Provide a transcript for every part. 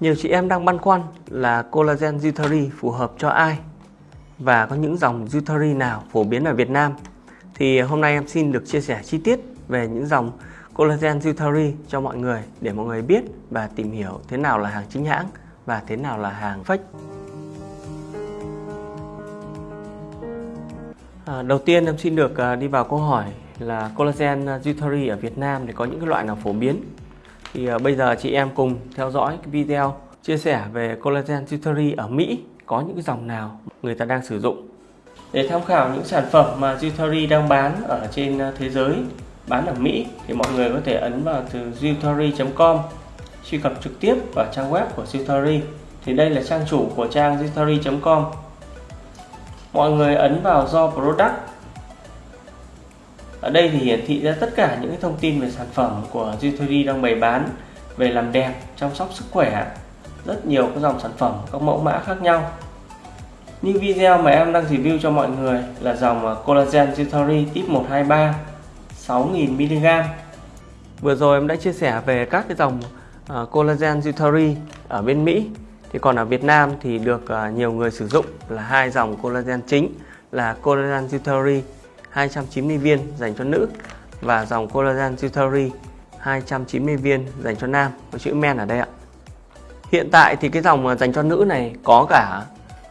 Nhiều chị em đang băn khoăn là collagen Jutari phù hợp cho ai và có những dòng Jutari nào phổ biến ở Việt Nam. Thì hôm nay em xin được chia sẻ chi tiết về những dòng collagen Jutari cho mọi người để mọi người biết và tìm hiểu thế nào là hàng chính hãng và thế nào là hàng fake. À, đầu tiên em xin được à, đi vào câu hỏi là collagen Jutari ở Việt Nam thì có những cái loại nào phổ biến thì uh, bây giờ chị em cùng theo dõi cái video chia sẻ về collagen Jutari ở Mỹ có những cái dòng nào người ta đang sử dụng. Để tham khảo những sản phẩm mà Jutari đang bán ở trên ờ, thế giới bán ở Mỹ thì mọi người có thể ấn vào từ jutari.com truy cập trực tiếp vào trang web của Jutari thì đây là trang chủ của trang jutari.com mọi người ấn vào do product ở đây thì hiển thị ra tất cả những cái thông tin về sản phẩm của Jutori đang bày bán về làm đẹp, chăm sóc sức khỏe rất nhiều các dòng sản phẩm, các mẫu mã khác nhau như video mà em đang review cho mọi người là dòng à, Collagen Jutori tip 123 6000mg Vừa rồi em đã chia sẻ về các cái dòng uh, Collagen Jutori ở bên Mỹ thì còn ở Việt Nam thì được uh, nhiều người sử dụng là hai dòng collagen chính là Collagen Jutori. 290 viên dành cho nữ và dòng collagen Jutari 290 viên dành cho nam có chữ men ở đây ạ. Hiện tại thì cái dòng dành cho nữ này có cả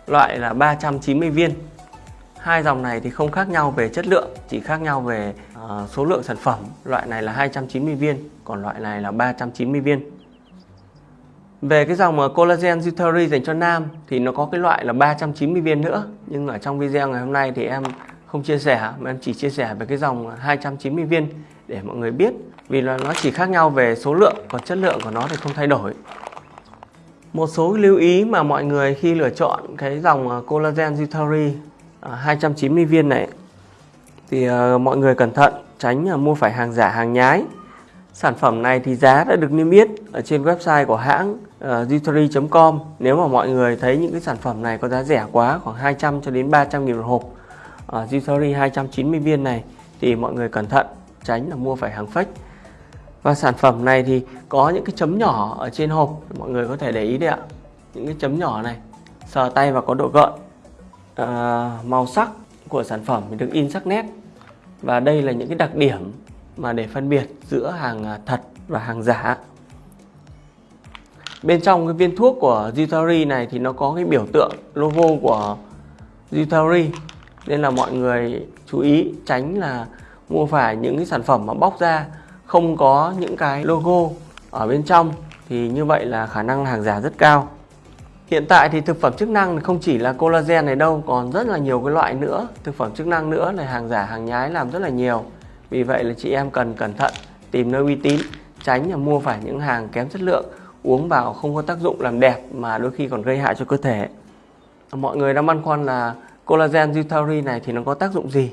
loại là 390 viên. Hai dòng này thì không khác nhau về chất lượng, chỉ khác nhau về uh, số lượng sản phẩm. Loại này là 290 viên, còn loại này là 390 viên. Về cái dòng collagen Jutari dành cho nam thì nó có cái loại là 390 viên nữa, nhưng ở trong video ngày hôm nay thì em không chia sẻ mà em chỉ chia sẻ về cái dòng 290 viên để mọi người biết. Vì là nó chỉ khác nhau về số lượng còn chất lượng của nó thì không thay đổi. Một số lưu ý mà mọi người khi lựa chọn cái dòng à, collagen Jutari 290 à, viên này thì à, mọi người cẩn thận tránh mua phải hàng giả hàng nhái. Sản phẩm này thì giá đã được niêm yết ở trên website của hãng uh, jutari.com nếu mà mọi người thấy những cái sản phẩm này có giá rẻ quá khoảng 200 cho đến 300 nghìn một hộp uh, Jutari 290 viên này thì mọi người cẩn thận tránh là mua phải hàng fake. Và sản phẩm này thì có những cái chấm nhỏ ở trên hộp mọi người có thể để ý đấy ạ. Những cái chấm nhỏ này sờ tay và có độ gợn à, ờ, màu sắc của sản phẩm được in sắc nét. Và đây là những cái đặc điểm mà để phân biệt giữa hàng à, thật và hàng giả. Bên trong cái viên thuốc của Jutari này thì nó có cái biểu tượng logo của Jutari nên là mọi người chú ý tránh là mua phải những cái sản phẩm mà bóc ra, không có những cái logo ở bên trong thì như vậy là khả năng hàng giả rất cao. Hiện tại thì thực phẩm chức năng không chỉ là collagen này đâu, còn rất là nhiều cái loại nữa. Thực phẩm chức năng nữa là hàng giả, hàng nhái làm rất là nhiều. Vì vậy là chị em cần cẩn thận, tìm nơi uy tín, tránh là mua phải những hàng kém chất lượng, uống vào không có tác dụng làm đẹp mà đôi khi còn gây hại cho cơ thể. Mọi người đang băn khoăn là collagen Zutari này thì nó có tác dụng gì?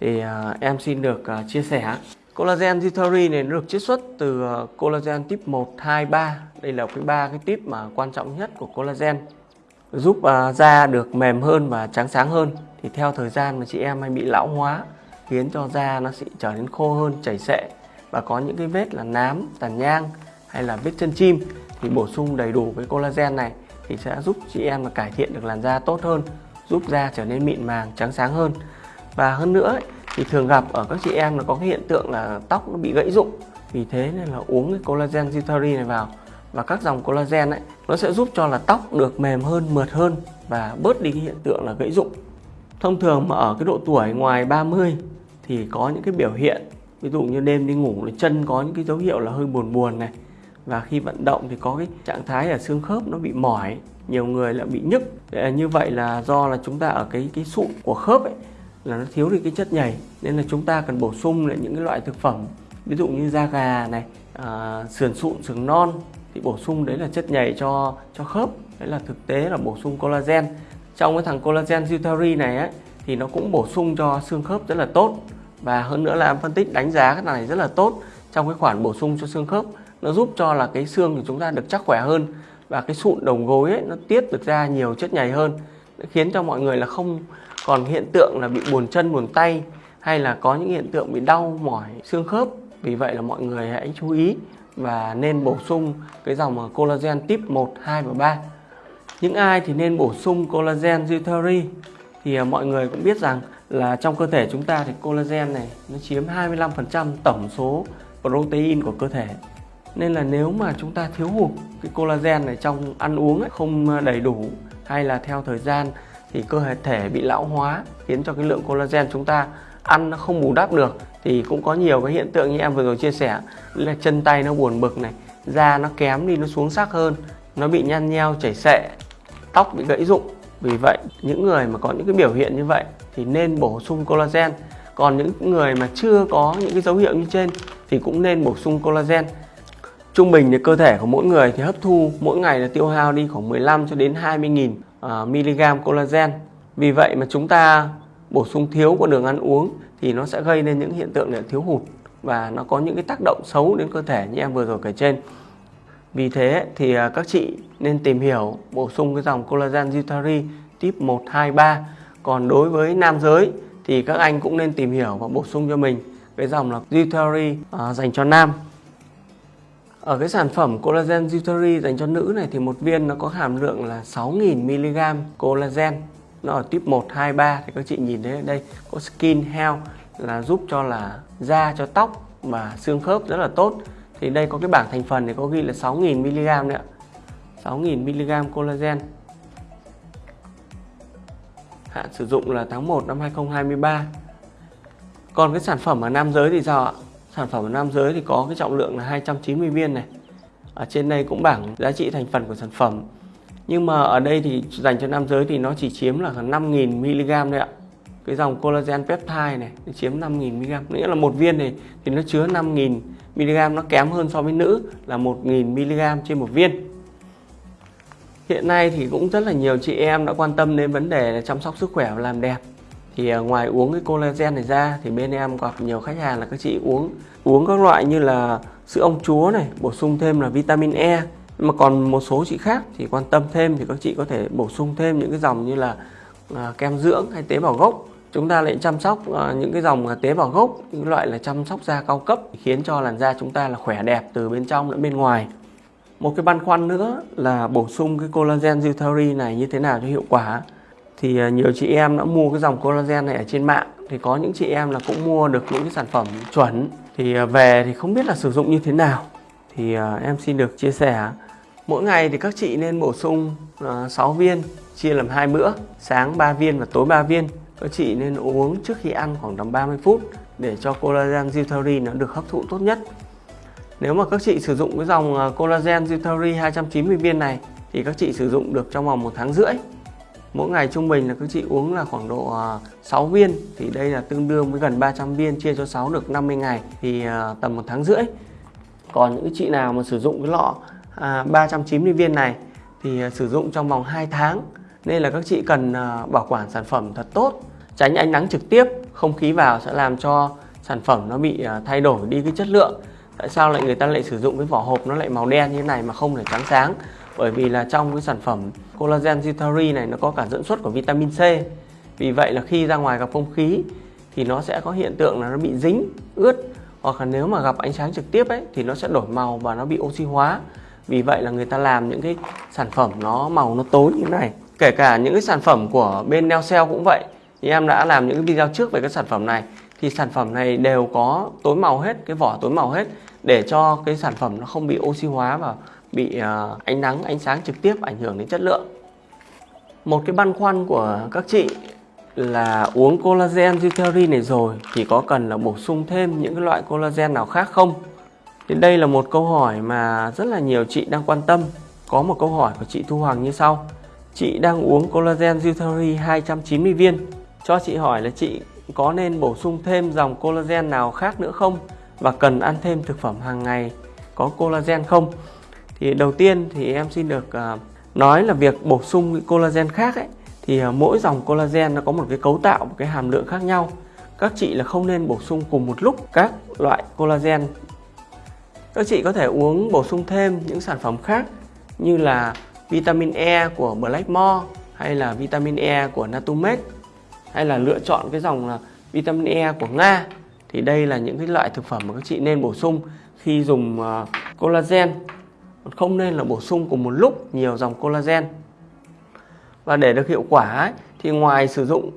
Thì uh, em xin được uh, chia sẻ. Collagen Zutari này được chiết xuất từ uh, collagen tip 1, 2, 3 đây là cái ba cái tip mà quan trọng nhất của collagen. Giúp uh, da được mềm hơn và trắng sáng hơn. Thì theo thời gian mà chị em hay bị lão hóa khiến cho da nó sẽ trở nên khô hơn chảy xệ. Và có những cái vết là nám tàn nhang hay là vết chân chim. Thì bổ sung đầy đủ với collagen này thì sẽ giúp chị em là cải thiện được làn da tốt hơn giúp da trở nên mịn màng, trắng sáng hơn. Và hơn nữa thì thường gặp ở các chị em là có cái hiện tượng là tóc nó bị gãy rụng. Vì thế nên là uống cái collagen Zitari này vào. Và các dòng collagen ấy, nó sẽ giúp cho là tóc được mềm hơn, mượt hơn và bớt đi cái hiện tượng là gãy rụng. Thông thường mà ở cái độ tuổi ngoài 30 thì có những cái biểu hiện, ví dụ như đêm đi ngủ là chân có những cái dấu hiệu là hơi buồn buồn này và khi vận động thì có cái trạng thái là xương khớp nó bị mỏi nhiều người lại bị nhức. Ờ, như vậy là do là chúng ta ở cái cái sụn của khớp ấy là nó thiếu đi cái chất nhầy. Nên là chúng ta cần bổ sung lại những cái loại thực phẩm ví dụ như da gà này à, sườn sụn sườn non thì bổ sung đấy là chất nhầy cho cho khớp. Đấy là thực tế là bổ sung collagen. Trong cái thằng collagen Zutari này ấy, thì nó cũng bổ sung cho xương khớp rất là tốt. Và hơn nữa là em phân tích đánh giá cái này rất là tốt trong cái khoản bổ sung cho xương khớp nó giúp cho là cái xương của chúng ta được chắc khỏe hơn và cái sụn đầu gối ấy, nó tiết được ra nhiều chất nhầy hơn khiến cho mọi người là không còn hiện tượng là bị buồn chân buồn tay hay là có những hiện tượng bị đau mỏi xương khớp vì vậy là mọi người hãy chú ý và nên bổ sung cái dòng collagen tip 1, 2 và 3. Những ai thì nên bổ sung collagen Zutari thì à, mọi người cũng biết rằng là trong cơ thể chúng ta thì collagen này nó chiếm 25% tổng số protein của cơ thể. Nên là nếu mà chúng ta thiếu hụt cái collagen này trong ăn uống ấy, không ờ, đầy đủ hay là theo thời gian thì cơ thể bị lão hóa khiến cho cái lượng collagen chúng ta ăn nó không bù đắp được thì cũng có nhiều cái hiện tượng như em vừa rồi chia sẻ. Là chân tay nó buồn bực này da nó kém đi nó xuống sắc hơn nó bị nhăn nheo chảy xệ tóc bị gãy rụng. Vì vậy những người mà có những cái biểu hiện như vậy thì nên bổ sung collagen. Còn những người mà chưa có những cái dấu hiệu như trên thì cũng nên bổ sung collagen trung bình thì cơ thể của mỗi người thì hấp thu mỗi ngày là tiêu hao đi khoảng 15 cho đến 20 nghìn à, uh, mg collagen vì vậy mà chúng ta bổ sung thiếu của đường ăn uống thì nó sẽ gây nên những hiện tượng là thiếu hụt và nó có những cái tác động xấu đến cơ thể như em vừa rồi kể trên vì thế thì à, các chị nên tìm hiểu bổ sung cái dòng collagen Zutari tip 1, 2, 3. Còn đối với nam giới thì các anh cũng nên tìm hiểu và bổ sung cho mình cái dòng là Zutari uh, à, dành cho nam. Ở cái sản phẩm collagen Zutari dành cho nữ này thì một viên nó có hàm lượng là 6.000mg collagen. Nó ở tip 1, 2, 3 thì các chị nhìn thấy ở đây có skin health là giúp cho là da cho tóc và xương khớp rất là tốt. Thì đây có cái bảng thành phần thì có ghi là 6.000 mg đấy ạ. 6.000 mg collagen. Hạn sử dụng là tháng 1 năm 2023 còn cái sản phẩm ở nam giới thì sao ạ? Sản phẩm nam giới thì có cái trọng lượng là 290 viên này. Ở trên đây cũng bảng giá trị thành phần của sản phẩm. Nhưng mà ở đây thì dành cho nam giới thì nó chỉ chiếm là 5.000 mg đấy ạ. Cái dòng collagen peptide này chiếm 5.000 mg nghĩa là một viên này thì nó chứa 5.000 mg nó kém hơn so với nữ là 1.000 mg trên một viên. Hiện nay thì cũng rất là nhiều chị em đã quan tâm đến vấn đề là chăm sóc sức khỏe và làm đẹp thì à, ngoài uống cái collagen này ra thì bên em gặp nhiều khách hàng là các chị uống uống các loại như là sữa ong chúa này bổ sung thêm là vitamin E. Mà còn một số chị khác thì quan tâm thêm thì các chị có thể bổ sung thêm những cái dòng như là à, kem dưỡng hay tế bào gốc. Chúng ta lại chăm sóc à, những cái dòng à, tế bào gốc những loại là chăm sóc da cao cấp khiến cho làn da chúng ta là khỏe đẹp từ bên trong lẫn bên ngoài. Một cái băn khoăn nữa là bổ sung cái collagen Zutari này như thế nào cho hiệu quả? Thì à, nhiều chị em đã mua cái dòng collagen này ở trên mạng. Thì có những chị em là cũng mua được những cái sản phẩm chuẩn. Thì à, về thì không biết là sử dụng như thế nào. Thì à, em xin được chia sẻ. Mỗi ngày thì các chị nên bổ sung 6 viên, chia làm hai bữa, sáng 3 viên và tối 3 viên. Các chị nên uống trước khi ăn khoảng tầm 30 phút để cho collagen Zutari nó được hấp thụ tốt nhất. Nếu mà các chị sử dụng cái dòng collagen Zutari 290 viên này thì các chị sử dụng được trong vòng một tháng rưỡi. Mỗi ngày trung bình là các chị uống là khoảng độ à, 6 viên. Thì đây là tương đương với gần 300 viên chia cho 6 được 50 ngày. Thì à, tầm một tháng rưỡi. Còn những chị nào mà sử dụng cái lọ à, 390 viên này thì sử dụng trong vòng 2 tháng. Nên là các chị cần bảo quản sản phẩm thật tốt, tránh ánh nắng trực tiếp. Không khí vào sẽ làm cho sản phẩm nó bị thay đổi đi cái chất lượng. Tại sao lại người ta lại sử dụng cái vỏ hộp nó lại màu đen như thế này mà không để trắng sáng? Bởi vì là trong cái sản phẩm collagen Zutari này nó có cả dẫn xuất của vitamin C. Vì vậy là khi ra ngoài gặp không khí thì nó sẽ có hiện tượng là nó bị dính, ướt. Hoặc là nếu mà gặp ánh sáng trực tiếp ấy, thì nó sẽ đổi màu và nó bị oxy hóa. Vì vậy là người ta làm những cái sản phẩm nó màu nó tối như thế này. Kể cả những cái sản phẩm của bên Neocell cũng vậy. Thì em đã làm những cái video trước về cái sản phẩm này. Thì sản phẩm này đều có tối màu hết, cái vỏ tối màu hết để cho cái sản phẩm nó không bị oxy hóa và bị à, ánh nắng, ánh sáng trực tiếp ảnh hưởng đến chất lượng. Một cái băn khoăn của các chị là uống collagen Zuteri này rồi thì có cần là bổ sung thêm những cái loại collagen nào khác không? Thì đây là một câu hỏi mà rất là nhiều chị đang quan tâm. Có một câu hỏi của chị Thu Hoàng như sau. Chị đang uống collagen Zuteri 290 viên. Cho chị hỏi là chị có nên bổ sung thêm dòng collagen nào khác nữa không? Và cần ăn thêm thực phẩm hàng ngày có collagen không? Thì đầu tiên thì em xin được ờ, nói là việc bổ sung collagen khác ấy, thì ờ, mỗi dòng collagen nó có một cái cấu tạo, một cái hàm lượng khác nhau. Các chị là không nên bổ sung cùng một lúc các loại collagen. Các chị có thể uống bổ sung thêm những sản phẩm khác như là vitamin E của Blackmore hay là vitamin E của Natumed hay là lựa chọn cái dòng là vitamin E của Nga. Thì đây là những cái loại thực phẩm mà các chị nên bổ sung khi dùng collagen không nên là bổ sung cùng một lúc nhiều dòng collagen và để được hiệu quả ấy, thì ngoài sử dụng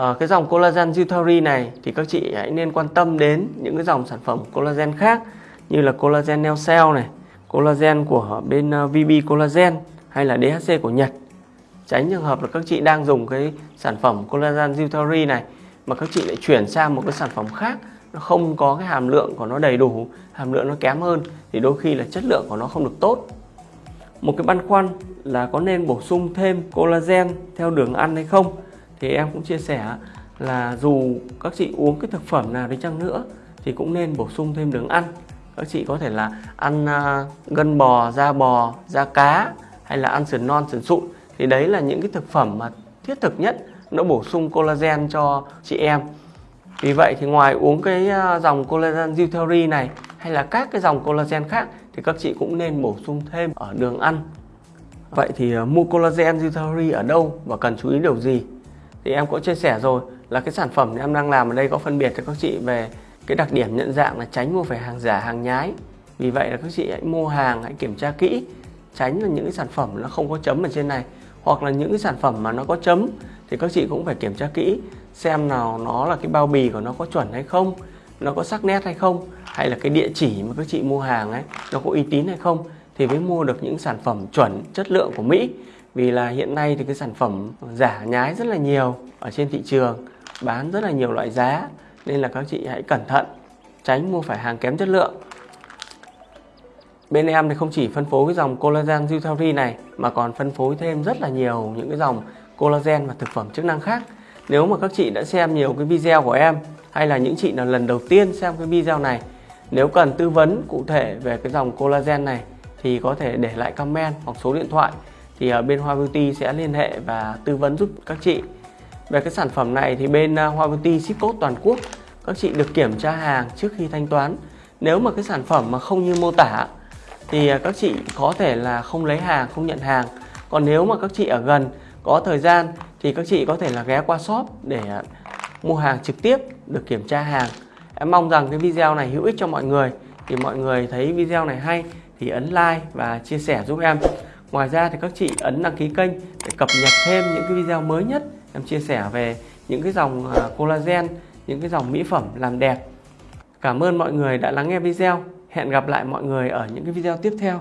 uh, cái dòng collagen Jutari này thì các chị hãy nên quan tâm đến những cái dòng sản phẩm collagen khác như là collagen Neo Cell này, collagen của bên ờ, uh, VB Collagen hay là DHC của Nhật. Tránh trường hợp là các chị đang dùng cái sản phẩm collagen Jutari này mà các chị lại chuyển sang một cái sản phẩm khác nó không có cái hàm lượng của nó đầy đủ, hàm lượng nó kém hơn thì đôi khi là chất lượng của nó không được tốt. Một cái băn khoăn là có nên bổ sung thêm collagen theo đường ăn hay không? Thì em cũng chia sẻ là dù các chị uống cái thực phẩm nào đi chăng nữa thì cũng nên bổ sung thêm đường ăn. Các chị có thể là ăn à, gân bò da bò da cá hay là ăn sườn non sườn sụn. Thì đấy là những cái thực phẩm mà thiết thực nhất nó bổ sung collagen cho chị em vì vậy thì ngoài uống cái ờ, dòng collagen Zuthery này hay là các cái dòng collagen khác thì các chị cũng nên bổ sung thêm ở đường ăn. Vậy thì ờ, mua collagen Zuthery ở đâu và cần chú ý điều gì? Thì em cũng chia sẻ rồi, là cái sản phẩm em đang làm ở đây có phân biệt cho các chị về cái đặc điểm nhận dạng là tránh mua phải hàng giả, hàng nhái. Vì vậy là các chị hãy mua hàng, hãy kiểm tra kỹ, tránh là những cái sản phẩm nó không có chấm ở trên này. Hoặc là những cái sản phẩm mà nó có chấm thì các chị cũng phải kiểm tra kỹ xem nào nó là cái bao bì của nó có chuẩn hay không, nó có sắc nét hay không, hay là cái địa chỉ mà các chị mua hàng ấy, nó có uy tín hay không, thì mới mua được những sản phẩm chuẩn, chất lượng của Mỹ. Vì là hiện nay thì cái sản phẩm giả nhái rất là nhiều ở trên thị trường, bán rất là nhiều loại giá, nên là các chị hãy cẩn thận, tránh mua phải hàng kém chất lượng. Bên em thì không chỉ phân phối cái dòng collagen Zutari này, mà còn phân phối thêm rất là nhiều những cái dòng collagen và thực phẩm chức năng khác nếu mà các chị đã xem nhiều cái video của em, hay là những chị là lần đầu tiên xem cái video này, nếu cần tư vấn cụ thể về cái dòng collagen này, thì có thể để lại comment hoặc số điện thoại, thì ở bên Hoa Beauty sẽ liên hệ và tư vấn giúp các chị. Về cái sản phẩm này thì bên à, Hoa Beauty ship code toàn quốc, các chị được kiểm tra hàng trước khi thanh toán. Nếu mà cái sản phẩm mà không như mô tả, thì à, các chị có thể là không lấy hàng, không nhận hàng. Còn nếu mà các chị ở gần, có thời gian thì các chị có thể là ghé qua shop để à, mua hàng trực tiếp, được kiểm tra hàng. Em mong rằng cái video này hữu ích cho mọi người. Thì mọi người thấy video này hay thì ấn like và chia sẻ giúp em. Ngoài ra thì các chị ấn đăng ký kênh để cập nhật thêm những cái video mới nhất. Em chia sẻ về những cái dòng à, collagen, những cái dòng mỹ phẩm làm đẹp. Cảm ơn mọi người đã lắng nghe video. Hẹn gặp lại mọi người ở những cái video tiếp theo.